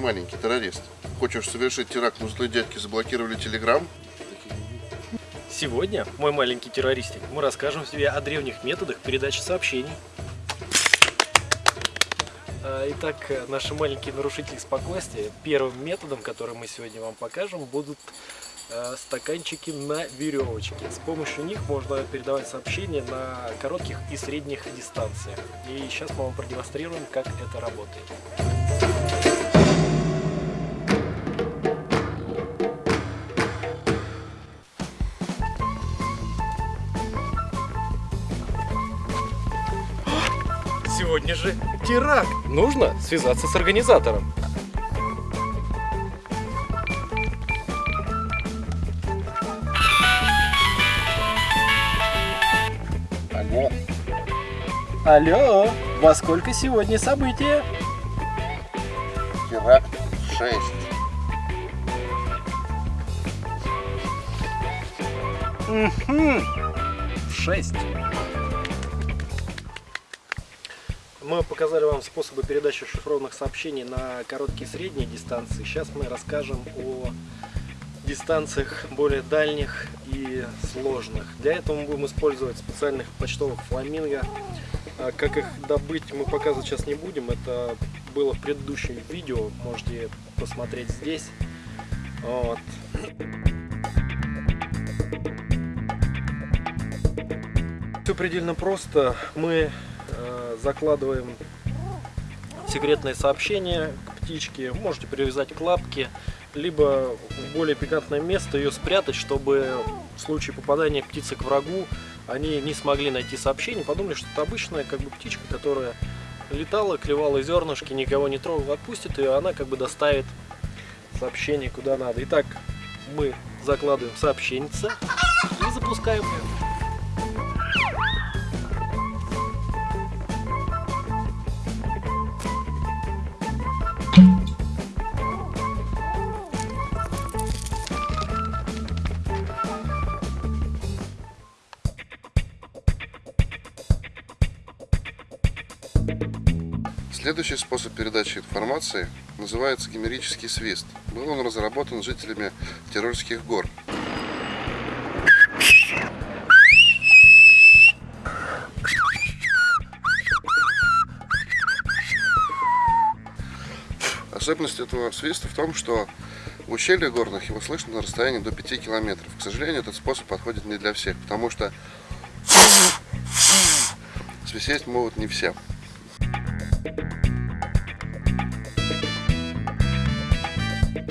маленький террорист. Хочешь совершить теракт, но злые дядьки заблокировали телеграм? Сегодня, мой маленький террористик, мы расскажем тебе о древних методах передачи сообщений. А, Итак, наши маленькие нарушители спокойствия, первым методом, который мы сегодня вам покажем, будут э, стаканчики на веревочке. С помощью них можно передавать сообщения на коротких и средних дистанциях. И сейчас мы вам продемонстрируем, как это работает. Сегодня же теракт. Нужно связаться с организатором. Алло. Алло, во сколько сегодня событие? Теракт 6. Угу. В 6. Мы показали вам способы передачи шифрованных сообщений на короткие и средние дистанции. Сейчас мы расскажем о дистанциях более дальних и сложных. Для этого мы будем использовать специальных почтовых фламинго. А Как их добыть, мы показывать сейчас не будем. Это было в предыдущем видео. Можете посмотреть здесь. Вот. Все предельно просто. Мы закладываем секретное сообщение к птичке. Можете привязать к лапке, либо в более пикантное место ее спрятать, чтобы в случае попадания птицы к врагу они не смогли найти сообщение, подумали, что это обычная как бы птичка, которая летала, клевала зернышки, никого не трогала, отпустит ее, она как бы доставит сообщение куда надо. Итак, мы закладываем сообщенница и запускаем ее. Следующий способ передачи информации называется гимерический свист. Был он разработан жителями Тирольских гор. Особенность этого свиста в том, что в ущельях горных его слышно на расстоянии до 5 километров. К сожалению, этот способ подходит не для всех, потому что свистеть могут не все.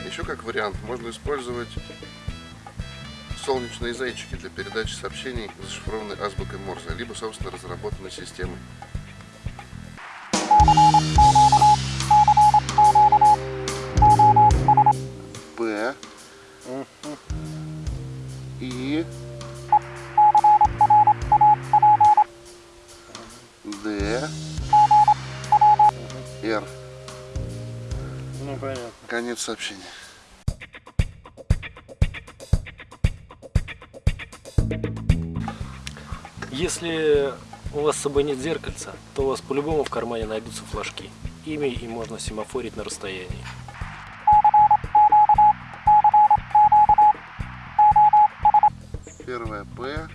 Еще как вариант можно использовать солнечные зайчики для передачи сообщений зашифрованной азбукой Морзе, либо собственно разработанной системой. Конец сообщения. Если у вас с собой нет зеркальца, то у вас по-любому в кармане найдутся флажки. Ими и можно семафорить на расстоянии. Первая П.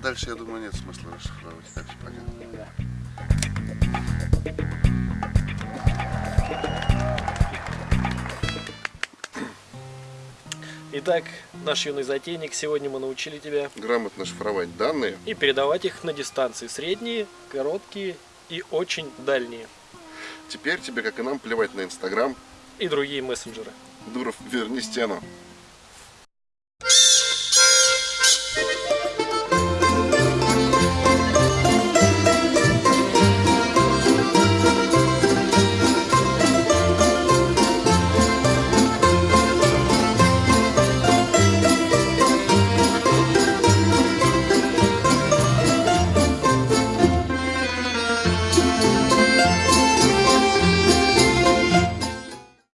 дальше, я думаю, нет смысла расшифровывать. Все понятно. Итак, наш юный затейник, сегодня мы научили тебя Грамотно шифровать данные. и передавать их на дистанции средние, короткие и очень дальние. Теперь тебе, как и нам, плевать на Инстаграм. И другие мессенджеры. Дуров, верни стену.